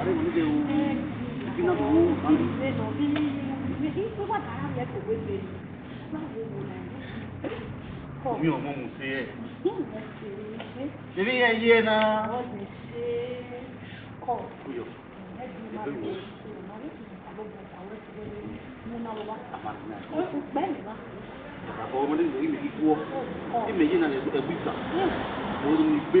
아래 문제 오고 지나도 왜 너비 왜 이쁘가 나랑 왜 보고 있지? 막 보고 오면 뭐 무시해. 이리 얘기해나. 어, 무시. 거. 그요. 그리고 àbọ̀ ọmọdé ní ìgbìkú ọ ìmẹ̀yìn náà ẹ̀gbìta òun ni gbé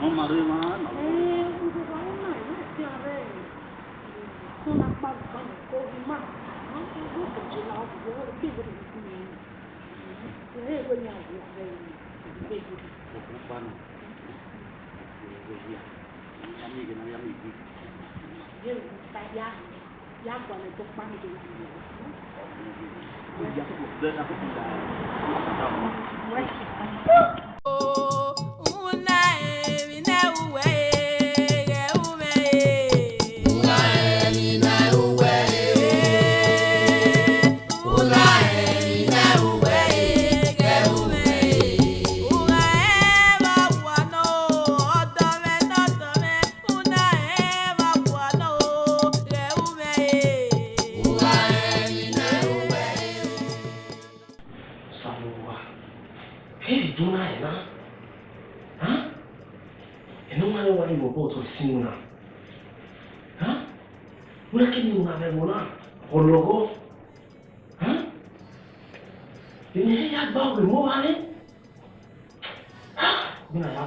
엄마 르마 에 우주가 엄마 이제 소나 빠빠 고기마 어 고기 나오고 이렇게 그러는 그래 그냥 그래 고기만 고기야 양이 그냥 양이 예 다야 yàgbọ̀nẹ̀ tó pa mi lórí rẹ̀. Wọ́n ṣe kàn.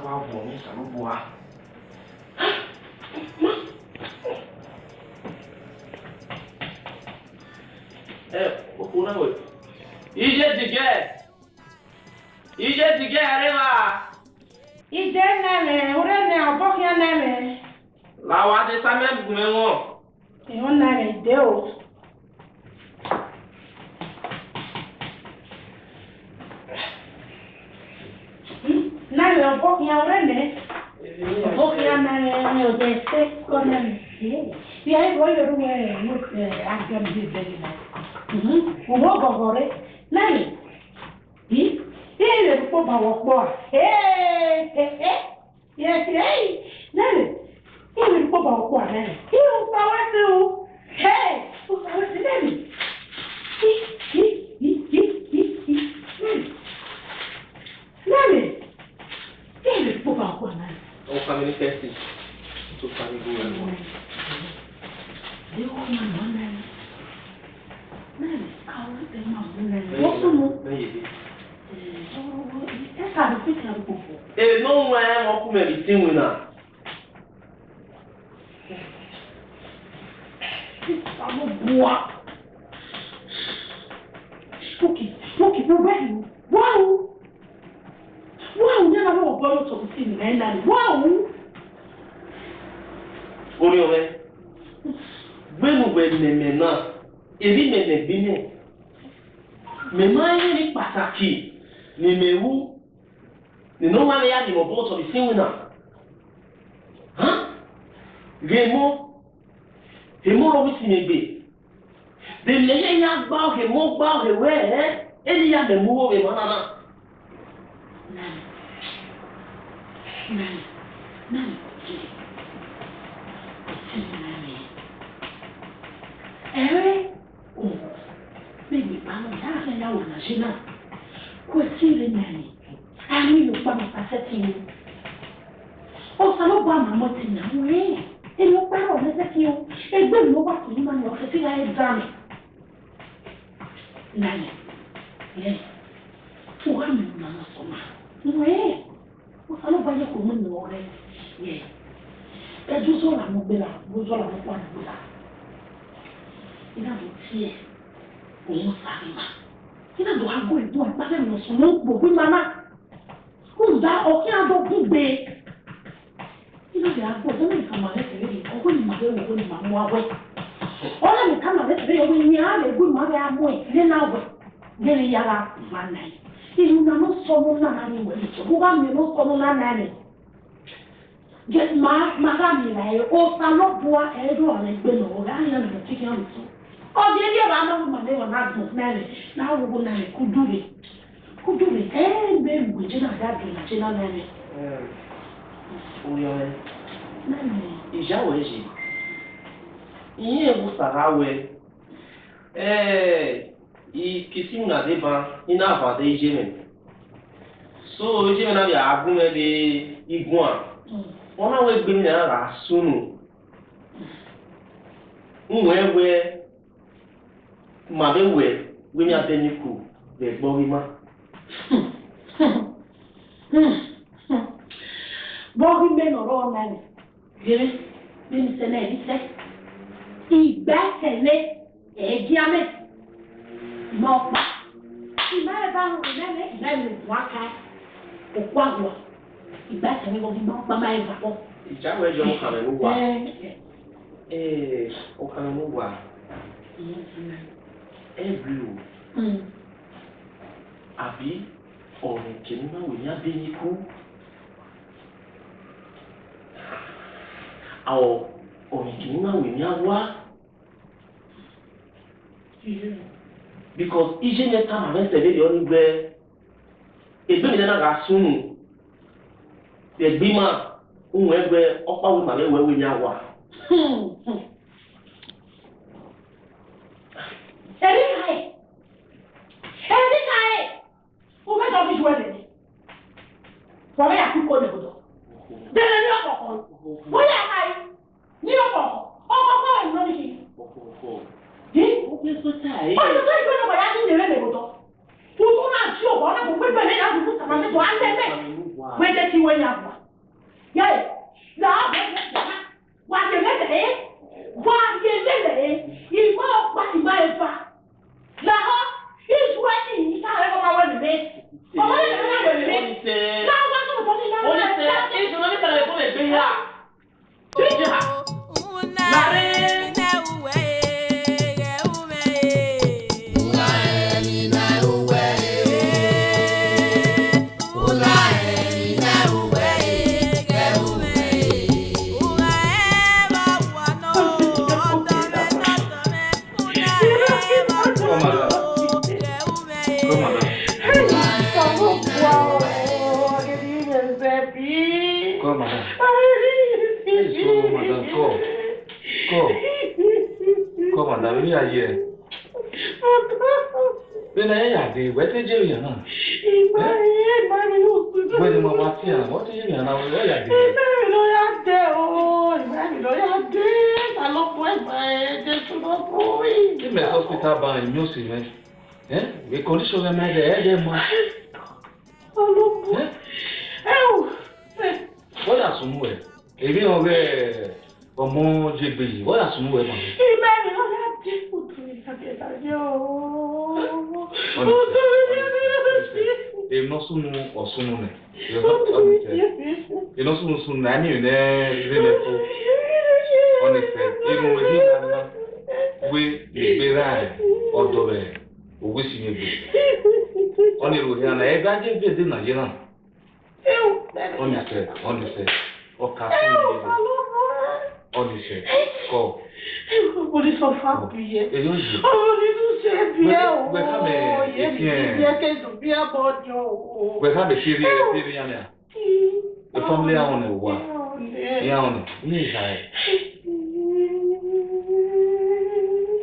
akɔ abɔ ne sanuboa ɛ o na wɛ iye tigɛ iye tigɛ yɛrɛ la. ije nɛlɛ wúrɛ nɛ ɔbɔkɛ nɛlɛ. làwọn adé sámẹ́ gbùmẹ́ wọn. ìhun nɛlɛ dé o. io eh, eh, un po' chi ora me, un po' chi ama ne ho detto con la missione. Io e voglio rugare anche a me. Un po' cuore, lei, sì? Io un po' ma ho qua, eh, eh, eh, io ti lei, lei, io un po' ma ho qua, lei, io un po' ma ho qua, eh, un po' ma ho sì? All family testing. Two family go and one. The old man wondering. Man, how is the man wondering? What's the move? Then you did. Oh, a bit Eh, no, man, I'm not going to be seen now. because of the sin winner. Huh? Remo, Remo lọ wí sí mi gbé. Bèlè yẹ ya gbá òkè mọ́ gbá òkè wẹ́ ẹ́ ẹni ya lè mú owó rẹ̀ mọ́ nánà. Ẹ̀rẹ́ òun, bẹ́ẹ̀ ni ìbámu yàrá fẹ́ yàwó nàìjíríà, kò tí ì rí nàìjíríà ani yóò pa màmá sẹ́tì yìí ọ̀sán ló gba màmá ti nà ń rí èmi ó pẹ́ ọ̀rẹ́ sẹ́tì o ẹgbẹ́ mi ó wà kì í máa yọ ọ̀sẹ̀ sí ayé dànù láyé lẹ́yìn tó wà mí màmá sọ̀mà ń rí ọ̀sán ló gba yẹ kó mú nà ọ̀rẹ́ yẹ ẹjú sọ̀rọ̀ àwọn gbéra lójú ọ̀rọ̀ àwọn pàdé gbéra ìdáàbò tiẹ̀ òun sáré ìdáàbò àgọ́ ìdún àgbàdo ìwọ̀sùn ló ń gbògbé màmá kuza okiando kugbe ilo de agbo dɔn mi kama ne tere yi ɔgbɛ ni ma bɛ wo ni ma mu awɛ mi kama ne tere yi ɔgbɛ ni a le gbɛ ma bɛ amu yi ne na wɛ ne le yala ìlú na no sɔmu nana ni wɛ mo ka mi no sɔmu nana ni jɛ ma ma ka mi la yi o sa lɔ bua ɛdɔ ɔlɛ gbɛ na o y'a yɛlɛ na ti kɛ muso ɔdi ɛdi yɛ ba ma ma ne wɔ kujuri embe ngwijina dadula tshina none uyo nani ijawo eje iye kusaka we eh ikisi ngade ba ina vade ijemen so ijemen abi agun ebe igun a wọn náà wọ egbe mi náà rà sunu nwọ ewe màbẹ wẹ gbẹmí abẹ ní kù lè gbọ wí má. bọ́ọ̀gì mẹ́nu ọ̀rọ̀ ọ̀la rẹ̀ gbére mẹ́nu sẹ́lẹ̀ ẹ̀ríṣẹ́ ìgbẹ́kẹ̀lé ẹ̀ẹ́díámẹ́ mọ̀ọ́pá ìmọ̀ọ́rẹ̀ bá rùn lẹ́lẹ́ ìgbẹ́rù ìbùn aka òkú àgbà ìgbẹ́kẹ̀lé wọn gbọ́n pàmò ẹ̀gbà pọ̀. ìjáwé jọ ọkàrẹ̀ ló wà ọkàrẹ̀ ló wà ẹ̀ẹ́dì àbí ọ̀rọ̀ ìjẹ̀mímáwò ní abẹ́yẹkú àwọn ọ̀rọ̀ ìjẹ̀mímáwò ní awá because e na-eta e ma mẹsẹ̀lẹ̀ yọ nígbẹ́ ẹgbẹ́ mi náà ga súnù ẹgbẹ́ máa ń wọ ẹgbẹ́ ọ̀pá wo màmá ẹwẹ́ wẹ́ ẹ̀rí ẹ̀rí wọ́n fẹ́ sọ fíṣù ẹ̀dẹ̀ ni wọ́n bẹ́ẹ̀ kú kó lè gbọdọ̀ bẹ́ẹ̀ ní ọ̀kọ̀ọ̀kan wọ́n yà ká yìí ní ọ̀kọ̀ọ̀kan ọkọ̀ kọ́ ẹ̀ lọ́dún kì í. ọ̀sẹ̀ tó ìgbẹ́ náà bọ̀dá sí ìrẹ́lẹ̀ gbọdọ̀ tuntun náà tí ò náà kò pé bẹ̀rẹ̀ yàtọ̀ fún sàmàtẹ́tọ̀ á tẹ́ bẹ́ẹ̀ tí wọ́n yà 一说爱你，你才来跟我玩妹妹。我玩你玩妹妹，那我怎么不找你？我玩你，一说你才来跟我玩呀。对呀。lórí ayé rẹ̀. Bẹ́ẹ̀ni ayé àti ìwé tí jẹ́ èèyàn náà. Ìgbà yẹn ìgbà mi yóò pín. Wẹ́n ni mo máa tí àná, wọ́n ti yé èèyàn náà lọ́ọ́ yà dé. Ìgbà mi ló yá dé o, ìgbà mi ló yá dé. Ta ló fún ẹ̀gbà ẹ̀ jẹ́ súnmọ́ fún mi? Kí mẹ́ hospital ban ìyún sí rẹ̀? Ẹ́ ìkọ́ndíṣọ́ rẹ̀ mẹ́rẹ̀ ẹ̀ mọ́. Ta ló fún ẹ̀? Ẹ̀ wò. Wọ́n yà sùn ẹ̀. Èmi ọ̀rẹ́ ọmọ jẹgbẹ́ yìí, wọ́n yà sùn ẹ̀ mọ́. Ìgbà mi ló yá 일노수는 어수문에 일노수는 순난이 내 이래내 또 어느새 이로 희망나 왜 리베라에 어도에 오구시니 비 어니로 희망나 애간지 비드나 이나 어느새 어느새 어 가슴이 어느새 고 Ọmọdé sọ fún àbíyẹ. Ọmọdé tún ṣe bíẹ́ òwò. Yẹ́ mi bíẹ́ kẹ́dùn bíẹ́ bọ́jọ òwò. Wẹ́ká bẹ̀ ṣe rí ẹ ṣe rí yàmìà. Ìfọ́nlé àwọn òwò. Ìyá ọ̀nà ní ìjà ẹ̀.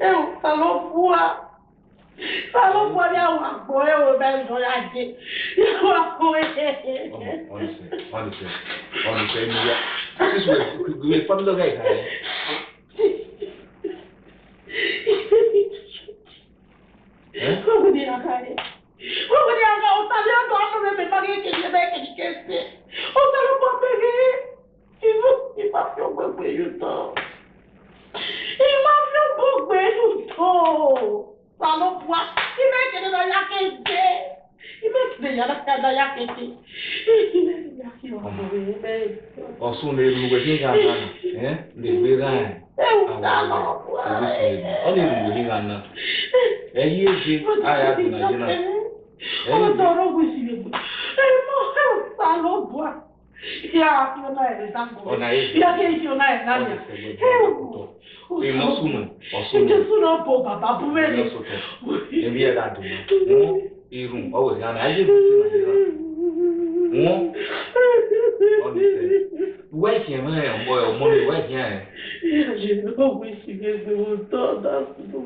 Ẹ ò ta ló bú wa? Ta ló bú wa ní àwọn àgbọ̀ ẹ̀ wò bẹ́ẹ̀ lọ yá jẹ? Ìyàwó àgbọ̀ ẹ̀. Ọ̀nìṣẹ́ ọ̀nìṣẹ́ ọ̀nìṣẹ́ mi yá. This way, we family guy. Eh? Ukudina kare. Ukudina ka usali ndo ando me mbagi ke ke be ke ke se. Usali ko be ke. Ibu ipa fi ogbe gbe yu to. Ima fi ogbe gbe yu to. Salo bua. Ibe ke de ya ke de. Ibe ke de ya ka da ya ke ti. Ibe ya ki o mo be. Ọ̀ṣun lè lu wẹ̀ nígbà náà, ẹ̀ lè gbé ráyà. Ewu ta lọ. Ọ lè lu wẹ̀ nígbà náà ẹyí èjì àyà tì nàìjíríà. ọmọ tó ọ̀rọ̀ ògùn sì lè bọ ẹ mọ ẹ ta ló bọ à ìyá àti ọ̀nà ẹ̀rẹ̀ dáńgọ̀ ìyá kéjì ọ̀nà ẹ̀ lálẹ́ ẹ wò ó ìmọ̀sùnmù ọ̀sùnmù ìjọsùnà bọ̀ bàbá búrẹ́dì. ẹbí ẹ̀ dà dùn mọ́ irun ọ̀wẹ̀ ìyára ayé ìgbésí nàìjíríà wọ́n ọ̀nà ìfẹ́ wẹ́ẹ̀kì ẹ̀ mẹ́rin ẹ̀ ń bọ̀ ẹ̀ ọmọ mi wẹ́ẹ̀kì ẹ̀. ìyá yìí ló wí sí gbẹgbẹ wọn tó ọ̀dà fún un.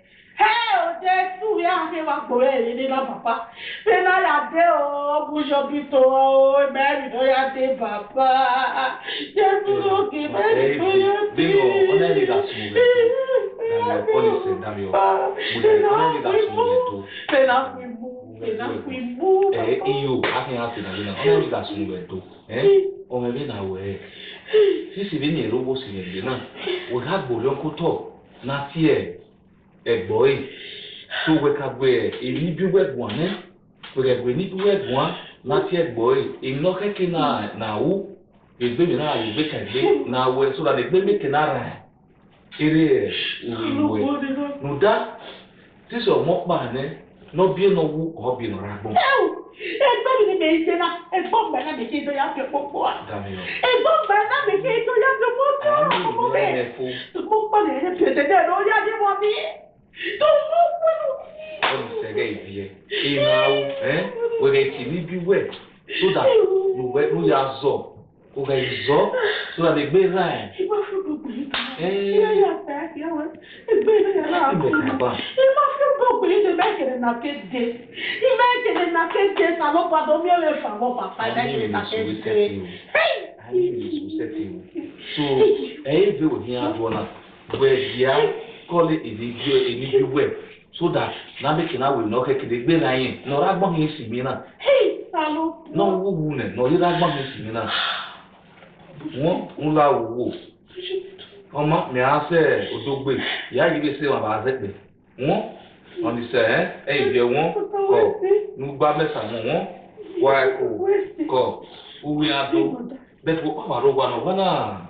ode suwe ahe wa gbore ele na papa pe na ya de o bujo bito o meri do ya de papa je bujo ki meri do ya de bingo ona ni da suwe na poli se na mi o ona ni da suwe to pe na ku ibu pe na ku ibu eh iyo ahe ahe na na ona ni da suwe to eh o me be na we sisi bi ni erobo si ni na o ha gbore onko to na ti e egboe tó wekagbe elibi wegboa ne wekagbe nibi wegboa láti egboe iná kẹkẹ náà náà wú egbe mi náà yóò gbé náà wẹ lè gbé eré ẹ nùdá náà wú rà mi ni mi ṣe na ẹgbọ́n mi náà mi ṣe tó yá fi à. ẹgbọ́n mi náà mi ṣe tó à. mo pọ̀ lè ṣe mi. Olùsẹ̀rẹ̀ ìbí ẹ̀, ìmọ̀ àwọ̀ ẹ̀ wẹ̀rẹ̀ kì níbi wẹ̀ so that lùwẹ̀ ló yà zọ̀, kò rẹ̀ zọ̀ so that lè gbé ra ẹ̀. Ìgbà fún gbogbo yìí kan, ìyá yàtọ̀ àkìyà wọn, ẹgbẹ́ ìrìn àlọ́ àkùnrin. Ìgbà fún gbogbo yìí lè mẹ́kẹ̀rẹ̀ nà fẹ́ dé. Ìmẹ́kẹ̀rẹ̀ nà fẹ́ dé sàlọ́ padà omi ẹ̀rẹ̀ fà wọ́n pàpà ìmẹ́kẹ̀rẹ̀ nà fẹ́ dé. Ayé mi sùn sẹ́tì mi. So ẹ̀yin bẹ̀rù ní abọ́ náà, bẹ̀rù kọ́lé èdèjì ènìjú wẹ̀ so that nabekina wò ní ọkẹ́ kéde gbé náà yẹn nọ̀rọ̀ agbọ́n yẹn sì mí náà náà wúwo nẹ̀ nọ̀rọ̀ agbọ́n yẹn sì mí náà wọ́n ń la wò ọmọ mi á sẹ́ odógbè ìyá yìí lè ṣe wọn àbá zẹ́pẹ̀ wọ́n ọ̀nìṣẹ́ ẹ̀ ẹ̀ ìjẹ́ wọ́n kọ̀ nígbà mẹ́sàn-án wọ́n wá ẹ̀kọ́ kọ̀ wúwo adó bẹ́ẹ̀ tó wọ́n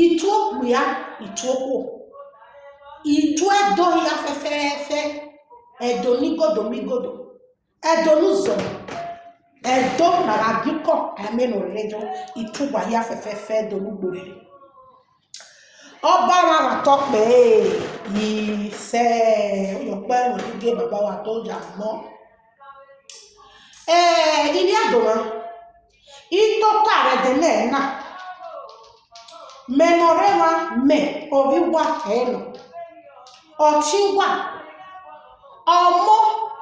itụ okpu ya itụ ụkwụ itụ edo ya fefefe edonigodomigodo edonụzọ edo nara bikọ amenorelejo itụgwa ya fefefe edonugboriri ọbára wà tọ́ pé ìfẹ́ ọ̀pẹ́ òdúgé bàbá wa tó jà mọ́ ilé àdòrán ìtọ́ka rẹ̀ dẹ́lẹ̀ náà menorela me obigwa eno ọchịgwa ọmọ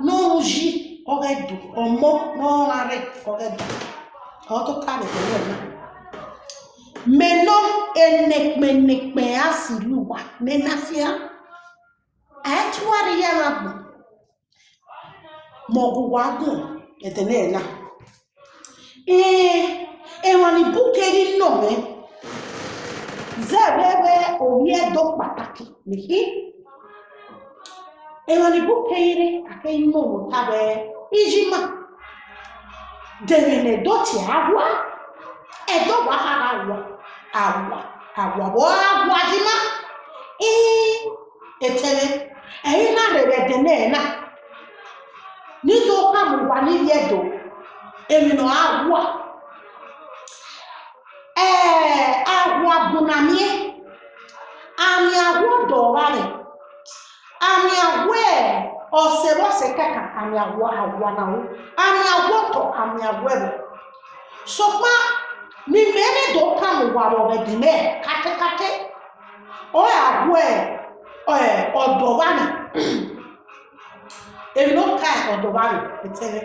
n'oji ọgẹdù ọmọ n'ọrarị ọgẹdù ọtụkarị ọgẹdù meno enekpenekpe asịlụwa nenafịa ayatụwarị ya e na bụ maọgwụgwa agụụ etenena ee enwani bukeri nnọọ Sarebbe oviedo pataki, mihi? E non ne può pere a che il mondo tave ijima. Deve ne doti agua e dopo agua. Agua, agua, bo agua jima. E etene. E ina rebe dene na. Ni do kamu wani E mino agua ee agwa bụnamie anyị agwọ dọwarị anyị agwọ ọsịrọsị kaka anyị agwọ agwọ na anyị agwọ tọ anyị agwọ bụ sọkpa n'ime ebe dị ụka n'ụwara ọbedime katịkatị ọ agwọ ọdọwarị èmi ló ká ẹ̀kọ́ tó bá rè pétéré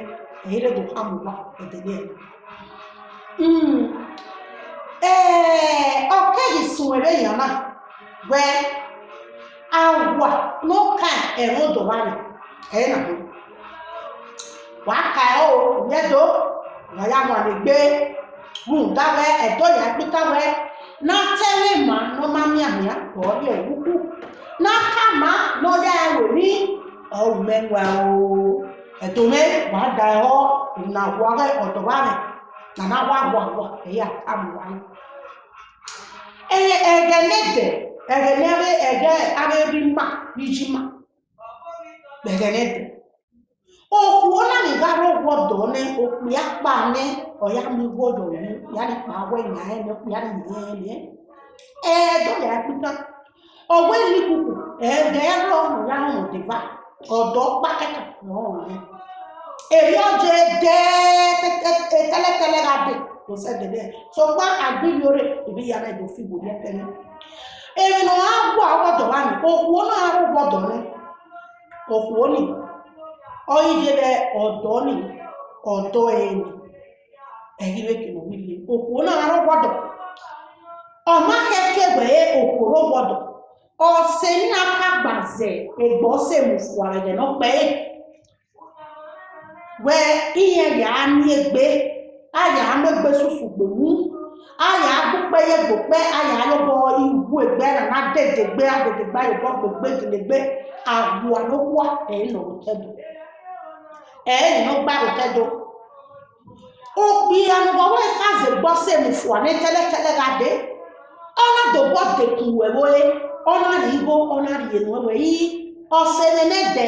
èyí do dùn káàmù wá de ní ẹ̀ hmm. Eh, ee ọkaghị sowere ya e na wee agwa n'ụka erudụwari ka ị na-abụ wàá ka ẹ o ìyẹn tó wàyà wà lè gbé mùdáwẹ ẹdọ yà gbígbáwẹ n'atẹlẹ mà n'ọmọmí àmì àpọ ọdẹ òwúkú n'aka mà n'ọdẹ ẹwò ní ọrùn mẹwà o ẹdọ e mẹ wàá da ẹ họ ìnáwó ọdọ wa rẹ nàná wà wà wà ẹyà àmì wà rẹ ee egenede egenebe ege abịabi mma n'iji mma egenede eh, eh, okwu ona ni garo wodo ne okwu ya pa ne oya mi wodo ni ya ni pa we nya ya ni ye ne e do le apita owe ni kuku e de ya ro mu ya mu de ba odo pa keke no ne e yo tele tele ga de kosɛdɛdɛ sɔgbà agbiyore ibi yàrá ìdò fi wò lẹpẹlẹ èrìnà àgbọ àwọdọ wa ni òkùwò náà àrùbọdọ ni òkùwò ni ọyídẹrẹ ni ọdọ ẹni ẹyìn ekele wíyẹ òkùwò náà àrùbọdọ ọmọ akẹkẹwẹ òkùwò bọdọ ọsẹ ní akagbazẹ ẹgbọsẹ mùfù àrẹdẹ aya amegbe susu gbowu aya akpụkpọ ihe gbokpe aya ayọbọ igwu egbe na na dedegbe adedegbe ayọbọ gbogbe gelegbe agwụa n'ụkwụ enọtedo enọgbarụtedo okpi anụgọwa kaze gbọsị mfụa na ekelekele gade ọna dobọ dekwuwewoye ọna rigo ọna rienwewe iyi ọsịnene de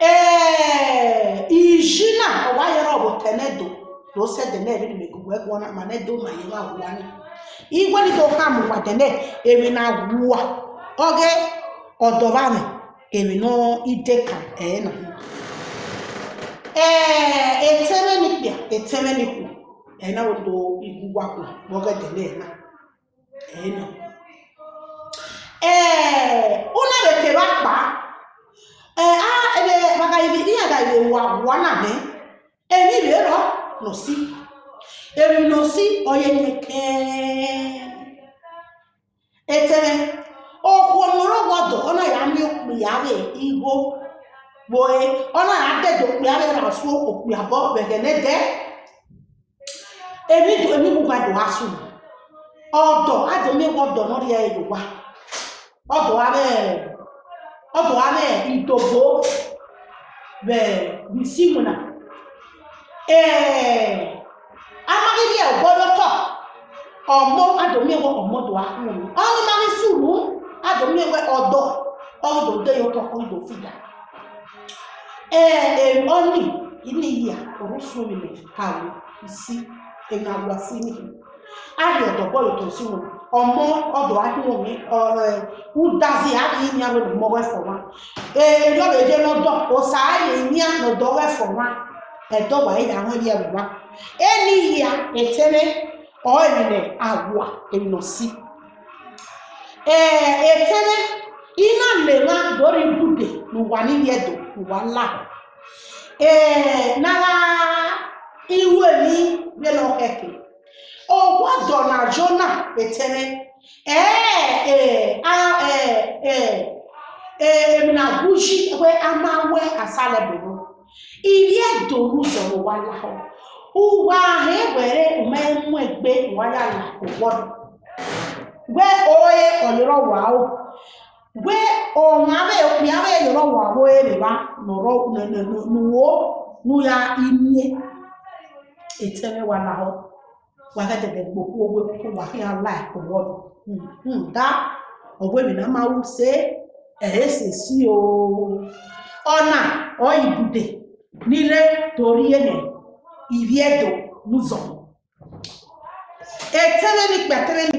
ee na ọgbanyere ọbụ tenedo na ose deneri megugwe gwọna ma nedo ma yewe agwụwanya igwe dị ụka mụwa dene eri na agwụwa oge ọdọbani eri n'ide ka e ee e na eterenikwu ena odo igwugwakwu oge dene ena ena ee ụlọ betere akpa ee baka ibi ni ada ibe wa wana ne eni re ro no si eri no si oye nyeke etere okwu onoro godo ona ya mi opu ya we igo gboe ona ya dedo opu ya we ra su opu ya bo begene de eri do emi bugba do asu ọdọ ademi wọdọ n'ọrịa yorùbá ọdọ odo ọdọ abẹ ìdògbò bisimuna amaghịrị ya ụbọdọkọ ọmọ adomiewe ọmọdụ ahụrụ ọrụ marị suru adomiewe ọdọ ọdọdọ ya ụtọ ọdọ fida ee ọnị iniyi a orufumine kawo isi enagwasini ahịa ọdọgbọ yọtọ sí wọn ọmọ ọdọ ahịwọmi ụdazi ahịa ịnya wee mmọ wefọnwa ee yọba eje n'ọdọ ụsa ahịa ịnya n'ọdọ wefọnwa ẹdọwa ịnya ahụ ịnya wụwa eniyi ya etere ọyịnị agwa ịnọsi ee etere ịna mmewa dọrọ ibude n'ụwa niile edo nara iwe ni bịa n'ọkeke ọgwa na jona etere ee ee ee na guji we amawe asalebụrụ irie doro ụzọ ụwalaho ụgwọ ahụ ewere mee mmegbe waya na ụgbọrọ gwe oye ọlụrọwaụ gwe ọnwabe ekwiyabe lụrọwaụ ereba nọrọ nuwo nuya imie etere walaho wakategedbo kuogwe kuwahia lai kuwodo nda ogwebina mawuse ehesesi o ọna oyibude nile toriene iviedo n'ụzọ etebeni kpetebeni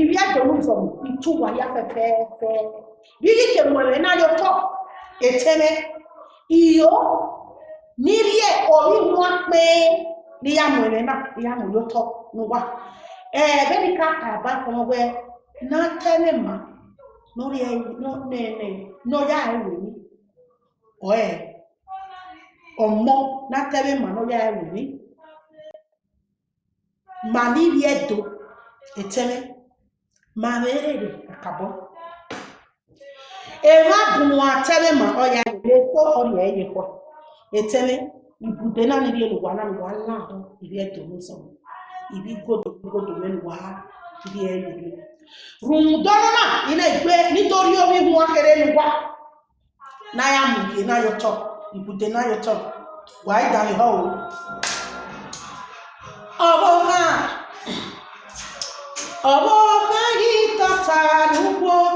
iviedo n'ụzọ ituwa ya fefefe bigike nwere n'anya ụtọ eteme iyo n'irie obi nwa kpee n'ihe a nwere na ihe ahụ dị ụtọ n'ụwa ee ebe dịka abawe n'akanema n'oya eweri oe ọmọ n'akanema n'oya eweri ma n'iri edo etere ma rere akabọ ewe abụ nwa atere ma ọya ewere ko ọrịa eyekwa etere ibùdó náà níbi ẹlùwà náà wà láàrún ibi ẹtọ ló sọ ibi gòdògòdò mẹnu wà ibi ẹlù rẹ rùmùdọ́nù náà iná ìgbé nítorí omi mu akéré nu wá náà yà mú kí náà yọtọ ibùdó náà yọtọ wàá ìdáhùn ìhọ́ o ọ̀bọ̀ náà ọ̀bọ̀ náà yìí tọ́ta lùgbọ́n.